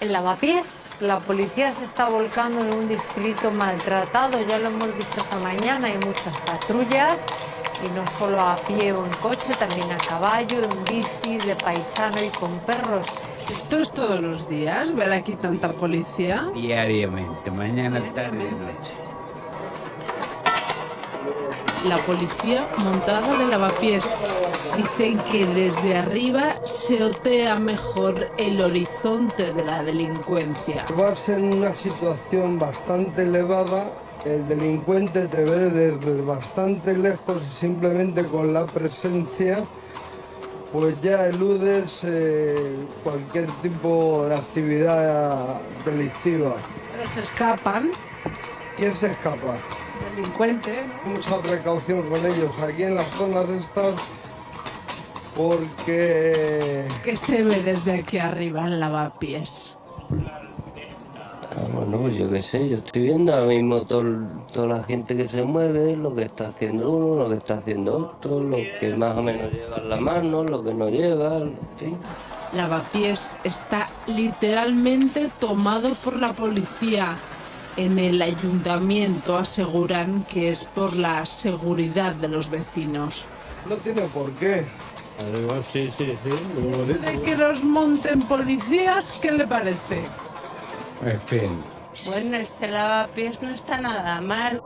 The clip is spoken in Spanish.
En Lavapiés, la policía se está volcando en un distrito maltratado, ya lo hemos visto esta mañana, hay muchas patrullas y no solo a pie o en coche, también a caballo, en bici, de paisano y con perros. ¿Esto es todos los días? ¿Ver aquí tanta policía? Diariamente, mañana, tarde y noche. La policía montada de lavapiés. Dicen que desde arriba se otea mejor el horizonte de la delincuencia. Vas en una situación bastante elevada, el delincuente te ve desde bastante lejos y simplemente con la presencia pues ya eludes eh, cualquier tipo de actividad delictiva. Pero se escapan. ¿Quién se escapa? Delincuente. Mucha precaución con ellos aquí en las zonas estas porque ¿Qué se ve desde aquí arriba en lavapiés? Ah, bueno, pues yo qué sé, yo estoy viendo ahora mismo todo- toda la gente que se mueve, lo que está haciendo uno, lo que está haciendo otro, lo que más o menos lleva en la mano, lo que no lleva, en fin. Lavapiés está literalmente tomado por la policía. En el ayuntamiento aseguran que es por la seguridad de los vecinos. no tiene por qué. Además, sí, sí, sí. De que los monten policías, ¿qué le parece? En fin. Bueno, este lavapiés no está nada mal.